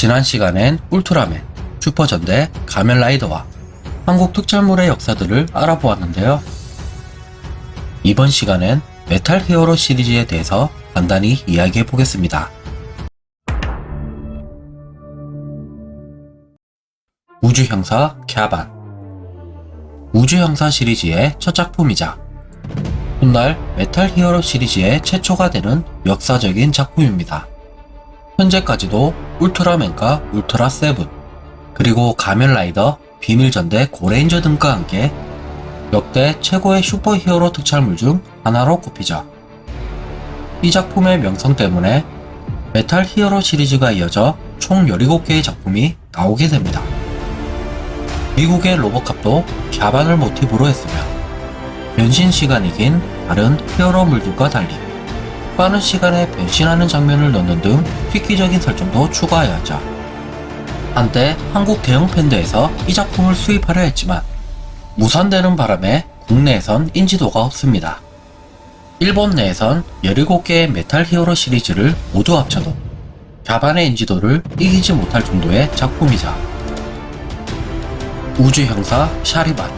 지난 시간엔 울트라맨, 슈퍼전대, 가면라이더와 한국 특촬물의 역사들을 알아보았는데요. 이번 시간엔 메탈 히어로 시리즈에 대해서 간단히 이야기해 보겠습니다. 우주형사 갸반 우주형사 시리즈의 첫 작품이자 훗날 메탈 히어로 시리즈의 최초가 되는 역사적인 작품입니다. 현재까지도 울트라맨과 울트라 세븐, 그리고 가면라이더, 비밀전대, 고레인저 등과 함께 역대 최고의 슈퍼 히어로 특촬물 중 하나로 꼽히죠. 이 작품의 명성 때문에 메탈 히어로 시리즈가 이어져 총 17개의 작품이 나오게 됩니다. 미국의 로보캅도 갸반을 모티브로 했으며 변신 시간이 긴 다른 히어로물들과 달리 빠른 시간에 변신하는 장면을 넣는 등 획기적인 설정도 추가하였죠. 한때 한국 대영팬더에서 이 작품을 수입하려 했지만 무산되는 바람에 국내에선 인지도가 없습니다. 일본 내에선 17개의 메탈 히어로 시리즈를 모두 합쳐도 갸반의 인지도를 이기지 못할 정도의 작품이자 우주 형사 샤리반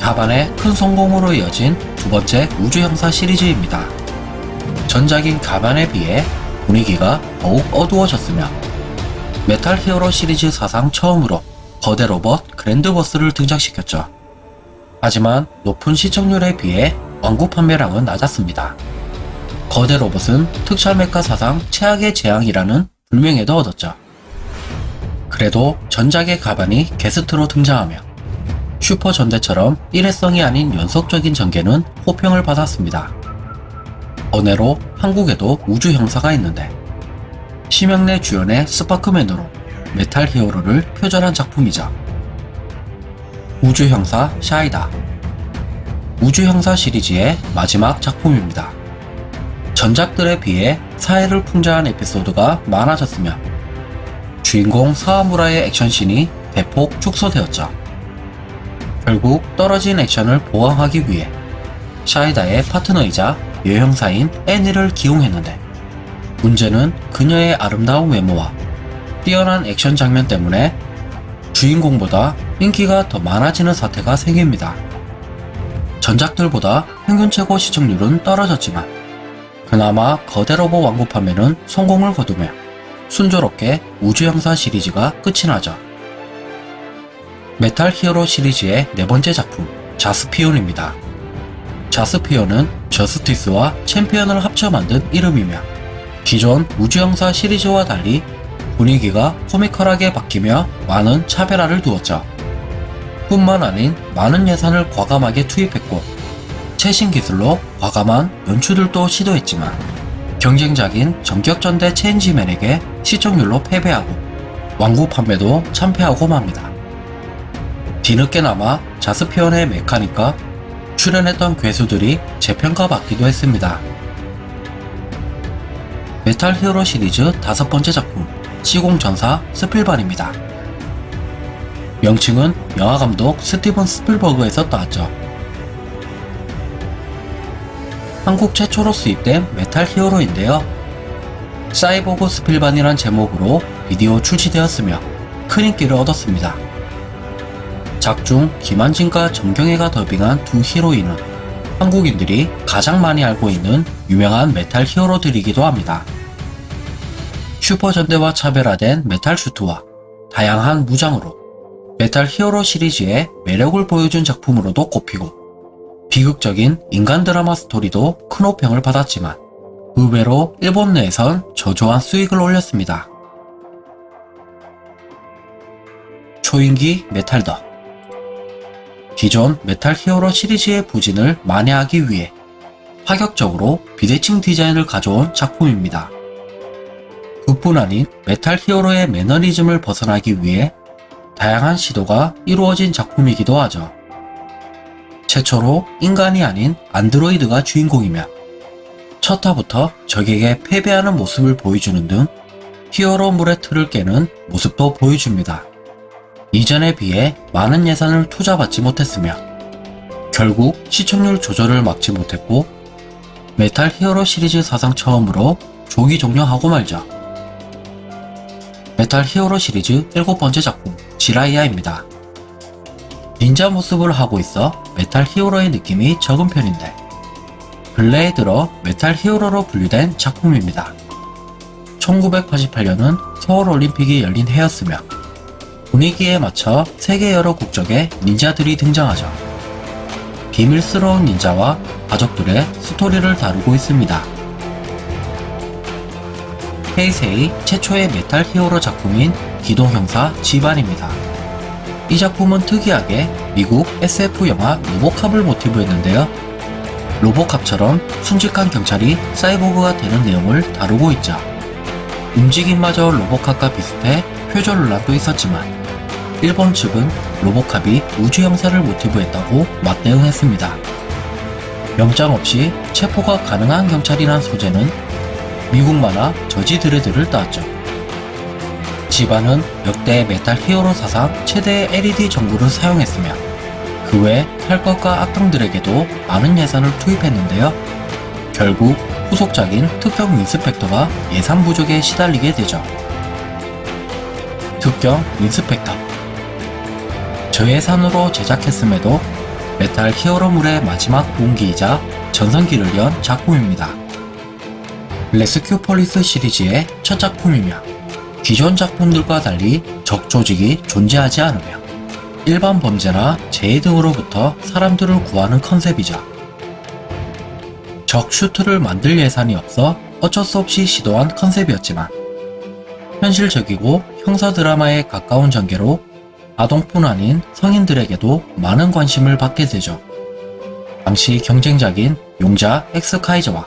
갸반의 큰 성공으로 이어진 두 번째 우주 형사 시리즈입니다. 전작인 갸반에 비해 분위기가 더욱 어두워졌으며 메탈 히어로 시리즈 사상 처음으로 거대 로봇 그랜드버스를 등장시켰죠. 하지만 높은 시청률에 비해 완구 판매량은 낮았습니다. 거대 로봇은 특촬 메카 사상 최악의 재앙이라는 불명예도 얻었죠. 그래도 전작의 갸반이 게스트로 등장하며 슈퍼 전대처럼 일회성이 아닌 연속적인 전개는 호평을 받았습니다. 번외로 한국에도 우주 형사가 있는데 심형래 주연의 스파크맨으로 메탈 히어로를 표절한 작품이자 우주 형사 샤이다 우주 형사 시리즈의 마지막 작품입니다. 전작들에 비해 사회를 풍자한 에피소드가 많아졌으며 주인공 사하무라의 액션씬이 대폭 축소되었죠. 결국 떨어진 액션을 보강하기 위해 샤이다의 파트너이자 여형사인 애니를 기용했는데 문제는 그녀의 아름다운 외모와 뛰어난 액션 장면 때문에 주인공보다 인기가 더 많아지는 사태가 생깁니다. 전작들보다 평균 최고 시청률은 떨어졌지만 그나마 거대 로봇 완구 판매는 성공을 거두며 순조롭게 우주형사 시리즈가 끝이 나죠. 메탈 히어로 시리즈의 네 번째 작품 자스피온입니다. 자스피온은 저스티스와 챔피언을 합쳐 만든 이름이며 기존 우주형사 시리즈와 달리 분위기가 코미컬하게 바뀌며 많은 차별화를 두었죠. 뿐만 아닌 많은 예산을 과감하게 투입했고 최신 기술로 과감한 연출들도 시도했지만 경쟁작인 전격전대 체인지맨에게 시청률로 패배하고 완구 판매도 참패하고 맙니다. 뒤늦게나마 자스피온의 메카닉과 출연했던 괴수들이 재평가받기도 했습니다. 메탈 히어로 시리즈 다섯 번째 작품 시공전사 스필반입니다. 명칭은 영화감독 스티븐 스필버그에서 따왔죠. 한국 최초로 수입된 메탈 히어로인데요. 사이보그 스필반이란 제목으로 비디오 출시되었으며 큰 인기를 얻었습니다. 작중 김한진과 정경애가 더빙한 두 히로인은 한국인들이 가장 많이 알고 있는 유명한 메탈 히어로들이기도 합니다. 슈퍼전대와 차별화된 메탈 슈트와 다양한 무장으로 메탈 히어로 시리즈의 매력을 보여준 작품으로도 꼽히고 비극적인 인간 드라마 스토리도 큰 호평을 받았지만 의외로 일본 내에선 저조한 수익을 올렸습니다. 초인기 메탈더 기존 메탈 히어로 시리즈의 부진을 만회하기 위해 파격적으로 비대칭 디자인을 가져온 작품입니다. 그뿐 아닌 메탈 히어로의 매너리즘을 벗어나기 위해 다양한 시도가 이루어진 작품이기도 하죠. 최초로 인간이 아닌 안드로이드가 주인공이며 첫 화부터 적에게 패배하는 모습을 보여주는 등 히어로물의 틀을 깨는 모습도 보여줍니다. 이전에 비해 많은 예산을 투자받지 못했으며 결국 시청률 저조를 막지 못했고 메탈 히어로 시리즈 사상 처음으로 조기 종료하고 말죠. 메탈 히어로 시리즈 일곱 번째 작품 지라이아입니다. 닌자 모습을 하고 있어 메탈 히어로의 느낌이 적은 편인데 근래에 들어 메탈 히어로로 분류된 작품입니다. 1988년은 서울올림픽이 열린 해였으며 분위기에 맞춰 세계 여러 국적의 닌자들이 등장하죠. 비밀스러운 닌자와 가족들의 스토리를 다루고 있습니다. 헤이세이 최초의 메탈 히어로 작품인 기동형사 지반입니다. 이 작품은 특이하게 미국 SF 영화 로보캅을 모티브로 했는데요. 로보캅처럼 순직한 경찰이 사이보그가 되는 내용을 다루고 있죠. 움직임마저 로보캅과 비슷해 표절 논란도 있었지만 일본 측은 로보캅이 우주 형사를 모티브 했다고 맞대응했습니다. 영장 없이 체포가 가능한 경찰이란 소재는 미국 만화 저지 드레드를 따왔죠. 지반은 역대 메탈 히어로 사상 최대의 LED 전구를 사용했으며 그 외 탈것과 악당들에게도 많은 예산을 투입했는데요. 결국 후속작인 특경 윈스펙터가 예산 부족에 시달리게 되죠. 특경 윈스펙터 저예산으로 제작했음에도 메탈 히어로물의 마지막 동기이자 전성기를 연 작품입니다. 레스큐 폴리스 시리즈의 첫 작품이며 기존 작품들과 달리 적 조직이 존재하지 않으며 일반 범죄나 재해 등으로부터 사람들을 구하는 컨셉이죠. 적 슈트를 만들 예산이 없어 어쩔 수 없이 시도한 컨셉이었지만 현실적이고 형사 드라마에 가까운 전개로 아동뿐 아닌 성인들에게도 많은 관심을 받게 되죠. 당시 경쟁작인 용자 엑스카이저와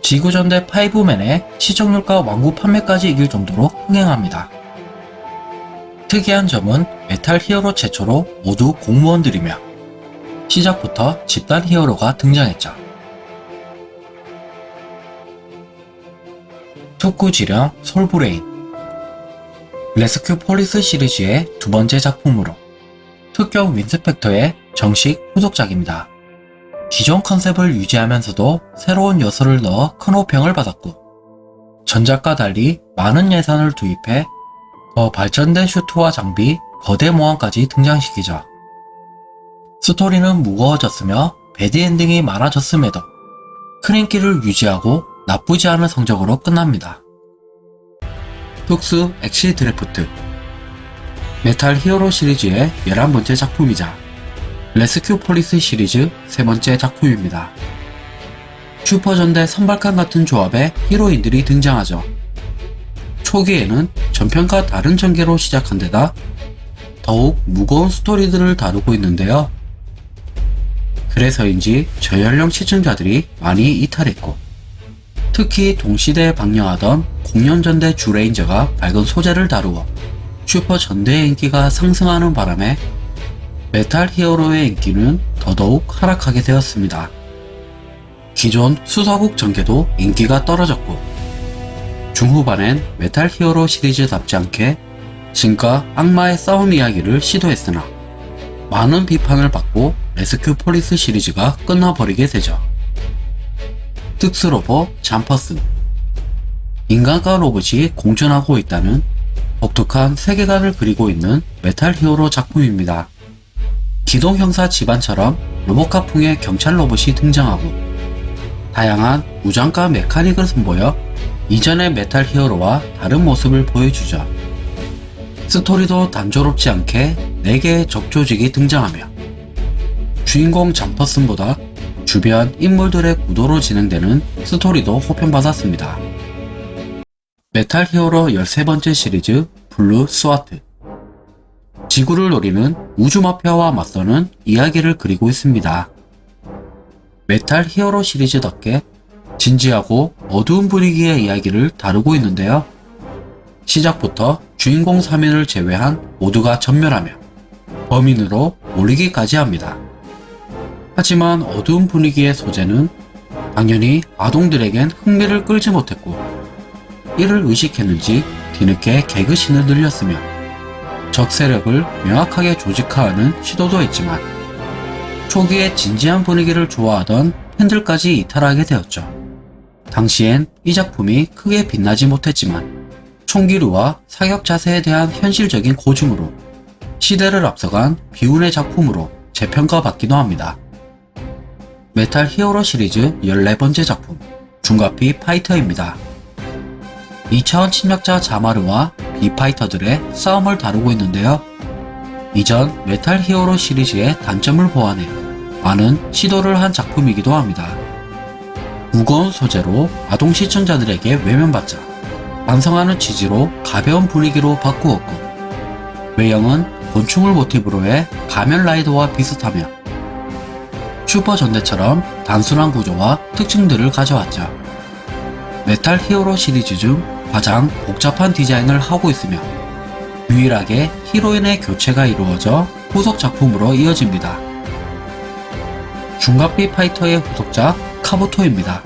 지구전대 파이브맨의 시청률과 완구 판매까지 이길 정도로 흥행합니다. 특이한 점은 메탈 히어로 최초로 모두 공무원들이며 시작부터 집단 히어로가 등장했죠. 특구지령 솔브레인 레스큐 폴리스 시리즈의 두 번째 작품으로 특경 윈스펙터의 정식 후속작입니다. 기존 컨셉을 유지하면서도 새로운 요소를 넣어 큰 호평을 받았고 전작과 달리 많은 예산을 투입해 더 발전된 슈트와 장비, 거대 모함까지 등장시키죠. 스토리는 무거워졌으며 bad ending이 많아졌음에도 큰 인기를 유지하고 나쁘지 않은 성적으로 끝납니다. 특수 엑시드래프트 메탈 히어로 시리즈의 11번째 작품이자 레스큐 폴리스 시리즈 세 번째 작품입니다. 슈퍼전대 선발칸 같은 조합의 히어로들이 등장하죠. 초기에는 전편과 다른 전개로 시작한 데다 더욱 무거운 스토리들을 다루고 있는데요. 그래서인지 저연령 시청자들이 많이 이탈했고 특히 동시대에 방영하던 공룡전대 쥬레인저가 밝은 소재를 다루어 슈퍼 전대의 인기가 상승하는 바람에 메탈 히어로의 인기는 더더욱 하락하게 되었습니다. 기존 수사극 전개도 인기가 떨어졌고 중후반엔 메탈 히어로 시리즈답지 않게 신과 악마의 싸움 이야기를 시도했으나 많은 비판을 받고 레스큐 폴리스 시리즈가 끝나버리게 되죠. 특수로봇 잠퍼슨 인간과 로봇이 공존하고 있다는 독특한 세계관을 그리고 있는 메탈 히어로 작품입니다. 기동 형사 지반처럼 로보캅풍의 경찰 로봇이 등장하고 다양한 무장과 메카닉을 선보여 이전의 메탈 히어로와 다른 모습을 보여주죠. 스토리도 단조롭지 않게 4개의 적조직이 등장하며 주인공 잠퍼슨보다 주변 인물들의 구도로 진행되는 스토리도 호평받았습니다. 메탈 히어로 13번째 시리즈 블루 스와트 지구를 노리는 우주 마피아와 맞서는 이야기를 그리고 있습니다. 메탈 히어로 시리즈답게 진지하고 어두운 분위기의 이야기를 다루고 있는데요. 시작부터 주인공 3인을 제외한 모두가 전멸하며 범인으로 몰리기까지 합니다. 하지만 어두운 분위기의 소재는 당연히 아동들에겐 흥미를 끌지 못했고 이를 의식했는지 뒤늦게 개그신을 늘렸으며 적 세력을 명확하게 조직화하는 시도도 했지만 초기에 진지한 분위기를 좋아하던 팬들까지 이탈하게 되었죠. 당시엔 이 작품이 크게 빛나지 못했지만 총기류와 사격 자세에 대한 현실적인 고증으로 시대를 앞서간 비운의 작품으로 재평가받기도 합니다. 메탈 히어로 시리즈 14번째 작품 중갑 비파이터입니다. 이차원 침략자 자마르와 비파이터들의 싸움을 다루고 있는데요. 이전 메탈 히어로 시리즈의 단점을 보완해 많은 시도를 한 작품이기도 합니다. 무거운 소재로 아동 시청자들에게 외면받자 완화하는 취지로 가벼운 분위기로 바꾸었고 외형은 곤충을 모티브로 해 가면 라이더와 비슷하며 슈퍼 전대처럼 단순한 구조와 특징들을 가져왔죠. 메탈 히어로 시리즈 중 가장 복잡한 디자인을 하고 있으며 유일하게 히로인의 교체가 이루어져 후속 작품으로 이어집니다. 중갑비 파이터의 후속작 카부토입니다.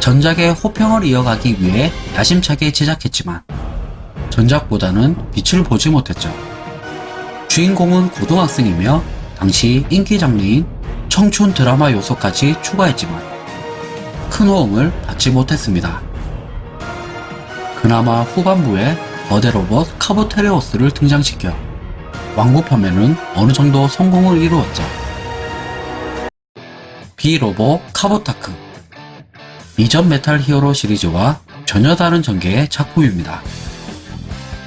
전작의 호평을 이어가기 위해 야심차게 제작했지만 전작보다는 빛을 보지 못했죠. 주인공은 고등학생이며 당시 인기 장르인 청춘 드라마 요소까지 추가했지만 큰 호응을 받지 못했습니다. 그나마 후반부에 거대 로봇 카부테리오스를 등장시켜 완구판매는 어느 정도 성공을 이루었죠. 비로보 카부타크 이전 메탈 히어로 시리즈와 전혀 다른 전개의 작품입니다.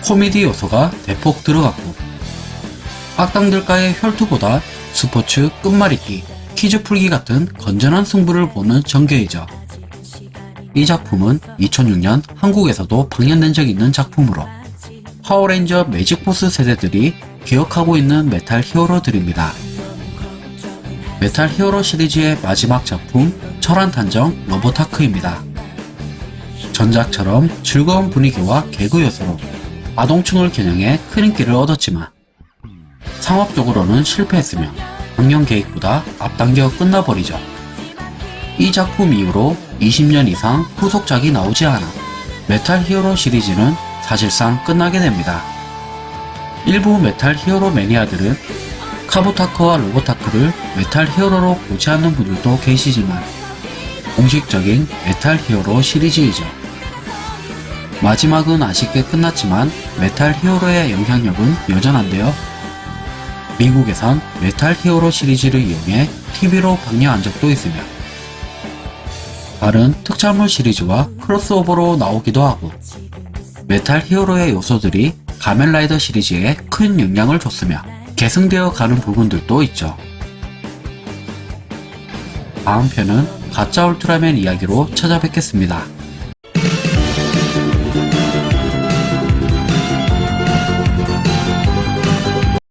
코미디 요소가 대폭 들어갔고 악당들과의 혈투보다 스포츠 끝말잇기, 퀴즈 풀기 같은 건전한 승부를 보는 전개이죠. 이 작품은 2006년 한국에서도 방영된 적 있는 작품으로 파워레인저 매직포스 세대들이 기억하고 있는 메탈 히어로들입니다. 메탈 히어로 시리즈의 마지막 작품 철완탐정 로보타크입니다. 전작처럼 즐거운 분위기와 개그 요소로 아동층을 겨냥해 큰 인기를 얻었지만 상업적으로는 실패했으며 작년 계획보다 앞당겨 끝나버리죠. 이 작품 이후로 20년 이상 후속작이 나오지 않아 메탈 히어로 시리즈는 사실상 끝나게 됩니다. 일부 메탈 히어로 매니아들은 카부타크와 로보타크를 메탈 히어로로 보지 않는 분들도 계시지만 공식적인 메탈 히어로 시리즈이죠. 마지막은 아쉽게 끝났지만 메탈 히어로의 영향력은 여전한데요. 미국에선 메탈 히어로 시리즈를 이용해 TV로 방영한 적도 있으며 다른 특촬물 시리즈와 크로스오버로 나오기도 하고 메탈 히어로의 요소들이 가면라이더 시리즈에 큰 영향을 줬으며 계승되어 가는 부분들도 있죠. 다음 편은 가짜 울트라맨 이야기로 찾아뵙겠습니다.